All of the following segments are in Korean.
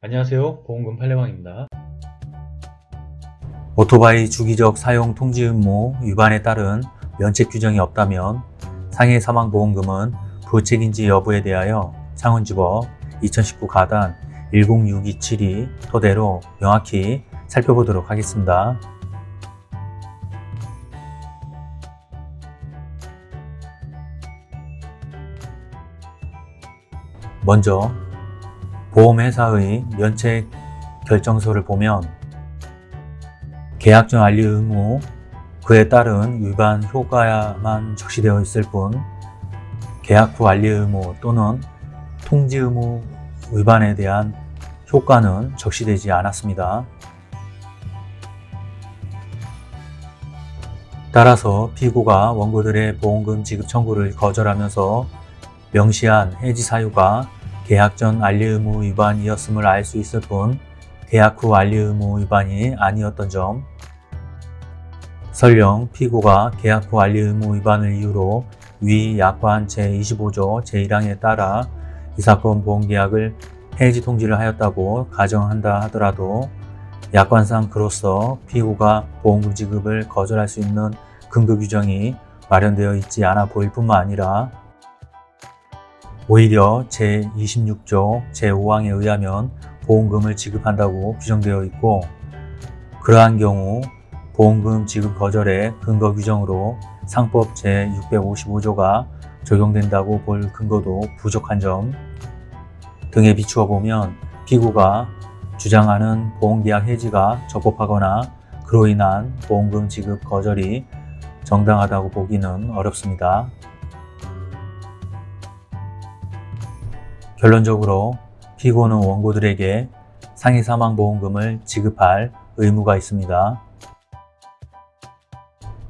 안녕하세요 보험금 판례방입니다 오토바이 주기적 사용 통지 의무 위반에 따른 면책 규정이 없다면 상해 사망보험금은 부책인지 여부에 대하여 창원지법 2019 가단 10627이 토대로 명확히 살펴보도록 하겠습니다. 먼저 보험회사의 면책 결정서를 보면 계약 전 알리 의무 그에 따른 위반 효과야만 적시되어 있을 뿐 계약 후 알리 의무 또는 통지 의무 위반에 대한 효과는 적시되지 않았습니다. 따라서 피고가 원고들의 보험금 지급 청구를 거절하면서 명시한 해지 사유가 계약 전 알리 의무 위반이었음을 알 수 있을 뿐 계약 후 알리 의무 위반이 아니었던 점. 설령 피고가 계약 후 알리 의무 위반을 이유로 위 약관 제25조 제1항에 따라 이 사건 보험계약을 해지 통지를 하였다고 가정한다 하더라도 약관상 그로써 피고가 보험금 지급을 거절할 수 있는 근거 규정이 마련되어 있지 않아 보일 뿐만 아니라 오히려 제26조 제5항에 의하면 보험금을 지급한다고 규정되어 있고 그러한 경우 보험금 지급 거절의 근거 규정으로 상법 제655조가 적용된다고 볼 근거도 부족한 점 등에 비추어 보면 피고가 주장하는 보험계약 해지가 적법하거나 그로 인한 보험금 지급 거절이 정당하다고 보기는 어렵습니다. 결론적으로 피고는 원고들에게 상해 사망 보험금을 지급할 의무가 있습니다.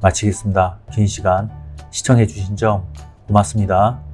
마치겠습니다. 긴 시간 시청해 주신 점 고맙습니다.